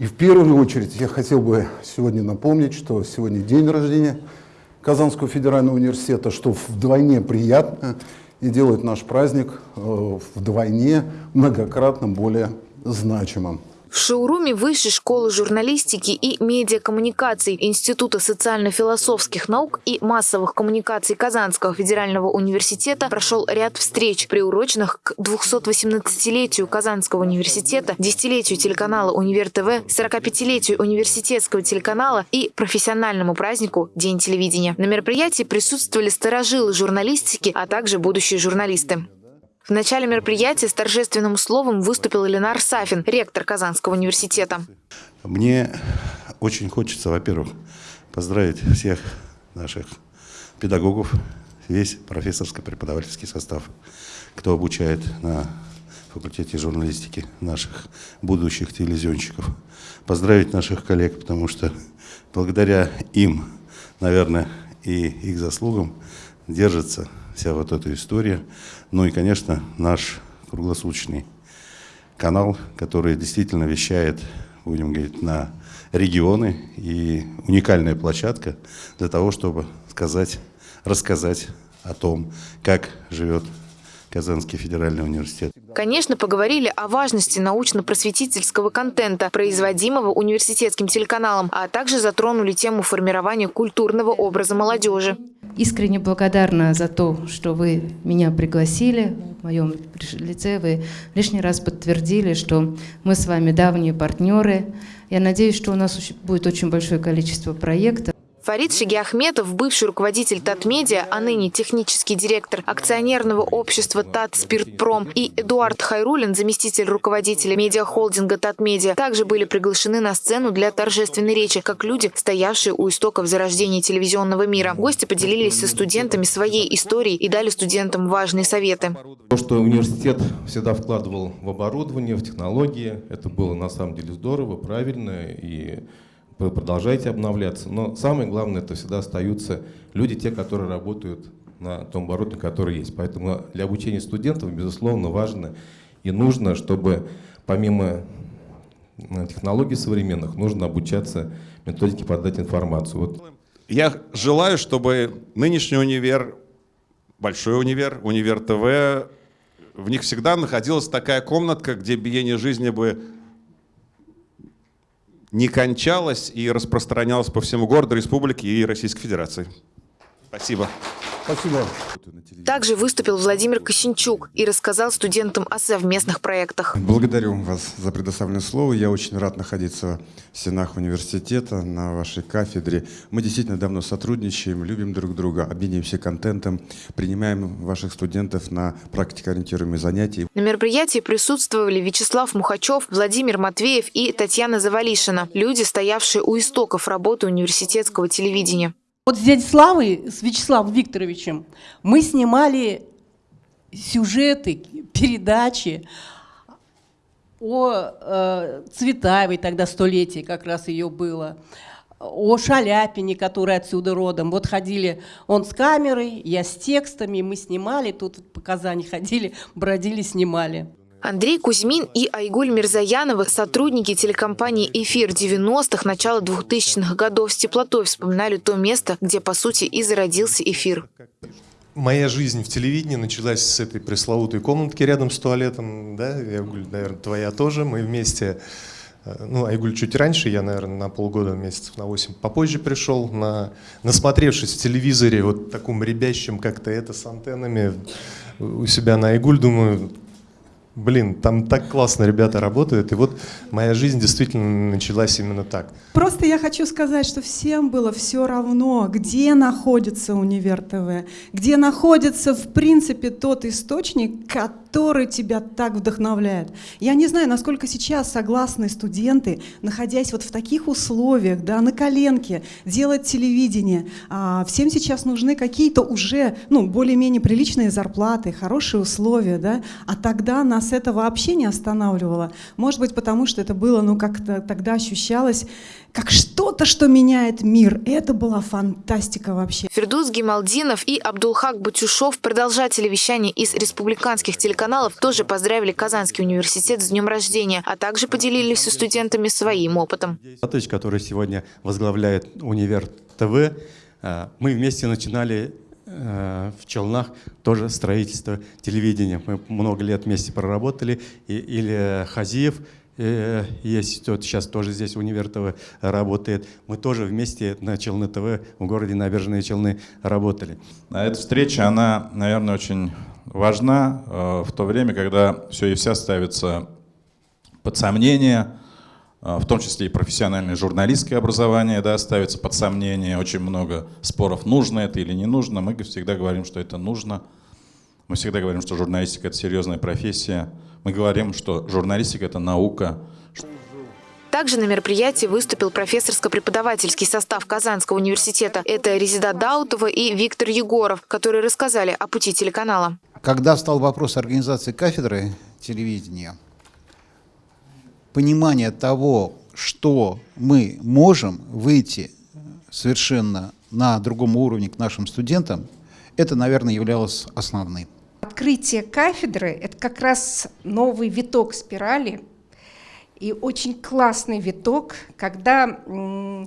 И в первую очередь я хотел бы сегодня напомнить, что сегодня день рождения Казанского федерального университета, что вдвойне приятно и делает наш праздник э, вдвойне многократно более значимым. В шоуруме Высшей школы журналистики и медиакоммуникаций Института социально-философских наук и массовых коммуникаций Казанского федерального университета прошел ряд встреч, приуроченных к 218-летию Казанского университета, десятилетию телеканала Универ ТВ, 45-летию университетского телеканала и профессиональному празднику День телевидения. На мероприятии присутствовали старожилы журналистики, а также будущие журналисты. В начале мероприятия с торжественным словом выступил Ленар Сафин, ректор Казанского университета. Мне очень хочется, во-первых, поздравить всех наших педагогов, весь профессорско-преподавательский состав, кто обучает на факультете журналистики наших будущих телевизионщиков. Поздравить наших коллег, потому что благодаря им, наверное, и их заслугам держится вся вот эта история. Ну и, конечно, наш круглосуточный канал, который действительно вещает, будем говорить, на регионы и уникальная площадка для того, чтобы сказать, рассказать о том, как живет Казанский федеральный университет. Конечно, поговорили о важности научно-просветительского контента, производимого университетским телеканалом, а также затронули тему формирования культурного образа молодежи. Искренне благодарна за то, что вы меня пригласили. В моем лице вы лишний раз подтвердили, что мы с вами давние партнеры. Я надеюсь, что у нас будет очень большое количество проектов. Фарид Шигиахметов, бывший руководитель Татмедиа, а ныне технический директор акционерного общества Тат Спиртпром и Эдуард Хайрулин, заместитель руководителя медиахолдинга Татмедиа, также были приглашены на сцену для торжественной речи, как люди, стоявшие у истоков зарождения телевизионного мира. Гости поделились со студентами своей историей и дали студентам важные советы. То, что университет всегда вкладывал в оборудование, в технологии, это было на самом деле здорово, правильно и вы продолжаете обновляться. Но самое главное, это всегда остаются люди, те, которые работают на том оборудовании, которое есть. Поэтому для обучения студентов, безусловно, важно и нужно, чтобы помимо э, технологий современных, нужно обучаться методике подать информацию. Вот. Я желаю, чтобы нынешний универ, большой универ, универ ТВ, в них всегда находилась такая комнатка, где биение жизни бы не кончалось и распространялось по всему городу, республике и Российской Федерации. Спасибо. Спасибо. Также выступил Владимир Косинчук и рассказал студентам о совместных проектах. Благодарю вас за предоставленное слово. Я очень рад находиться в стенах университета, на вашей кафедре. Мы действительно давно сотрудничаем, любим друг друга, обмениваемся контентом, принимаем ваших студентов на практикоориентируемые занятия. На мероприятии присутствовали Вячеслав Мухачев, Владимир Матвеев и Татьяна Завалишина, люди, стоявшие у истоков работы университетского телевидения. Вот с дядей Славой, с Вячеславом Викторовичем, мы снимали сюжеты, передачи о э, Цветаевой, тогда столетие как раз ее было, о Шаляпине, который отсюда родом. Вот ходили он с камерой, я с текстами, мы снимали, тут по Казани ходили, бродили, снимали. Андрей Кузьмин и Айгуль Мирзаянова, сотрудники телекомпании «Эфир» 90-х, начала 2000-х годов с теплотой вспоминали то место, где, по сути, и зародился «Эфир». Моя жизнь в телевидении началась с этой пресловутой комнатки рядом с туалетом. Да? Айгуль, наверное, твоя тоже. Мы вместе э, ну, Айгуль чуть раньше, я, наверное, на полгода, месяцев на 8 попозже пришел, на, насмотревшись в телевизоре, вот таком ребящем как-то это с антеннами у себя на Айгуль, думаю, блин, там так классно ребята работают, и вот моя жизнь действительно началась именно так. Просто я хочу сказать, что всем было все равно, где находится Универ ТВ, где находится, в принципе, тот источник, который тебя так вдохновляет. Я не знаю, насколько сейчас согласны студенты, находясь вот в таких условиях, да, на коленке, делать телевидение. А всем сейчас нужны какие-то уже, ну, более-менее приличные зарплаты, хорошие условия, да, а тогда нас это вообще не останавливало. Может быть, потому что это было, ну, как-то тогда ощущалось, как что что-то, что меняет мир. Это была фантастика вообще. Фердус Гималдинов и Абдулхак Батюшов, продолжатели вещания из республиканских телеканалов, тоже поздравили Казанский университет с днем рождения, а также поделились со студентами своим опытом. Атыч, который сегодня возглавляет универ ТВ, э, мы вместе начинали в Челнах тоже строительство телевидения. Мы много лет вместе проработали. И, или Хазиев, э, есть тот сейчас тоже здесь универ ТВ работает. Мы тоже вместе на Челны ТВ в городе Набережные Челны работали. А эта встреча, она, наверное, очень важна э, в то время, когда все и вся ставится под сомнение, э, в том числе и профессиональное журналистское образование да, ставится под сомнение. Очень много споров, нужно это или не нужно. Мы всегда говорим, что это нужно. Мы всегда говорим, что журналистика – это серьезная профессия. Мы говорим, что журналистика – это наука. Также на мероприятии выступил профессорско-преподавательский состав Казанского университета. Это Резида Даутова и Виктор Егоров, которые рассказали о пути телеканала. Когда встал вопрос организации кафедры телевидения, понимание того, что мы можем выйти совершенно на другом уровне к нашим студентам, это, наверное, являлось основным. Открытие кафедры – это как раз новый виток спирали, и очень классный виток, когда э,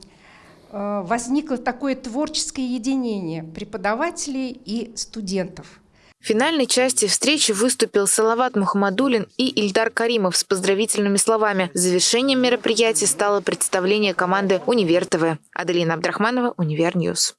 возникло такое творческое единение преподавателей и студентов. В финальной части встречи выступил Салават Мухаммадулин и Ильдар Каримов с поздравительными словами. Завершением мероприятия стало представление команды «Универ ТВ». Аделина Абдрахманова, Универ News.